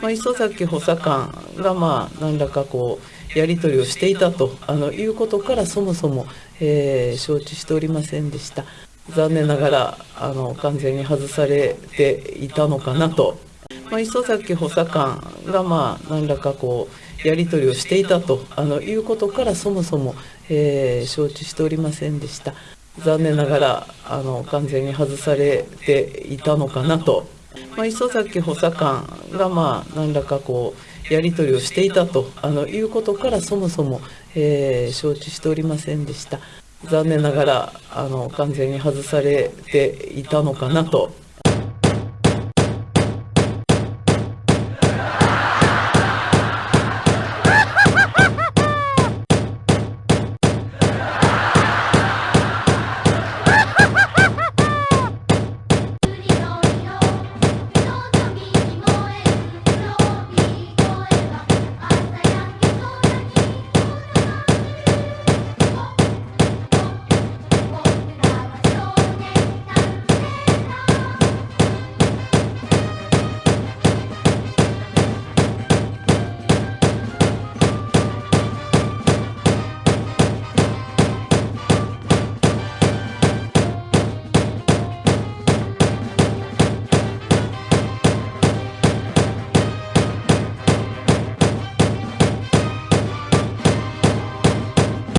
まあ、磯崎補佐官がまあ何らかこうやり取りをしていたとあのいうことからそもそも、えー、承知しておりませんでした。残念ながらあの完全に外されていたのかなと、まあ、磯崎補佐官がまあ何らかこうやり取りをしていたとあのいうことからそもそも、えー、承知しておりませんでした。残念ながらあの完全に外されていたのかなと。まあ、磯崎補佐官がまあ何らかこうやり取りをしていたとあのいうことからそもそも、えー、承知しておりませんでした。残念ながらあの完全に外されていたのかなと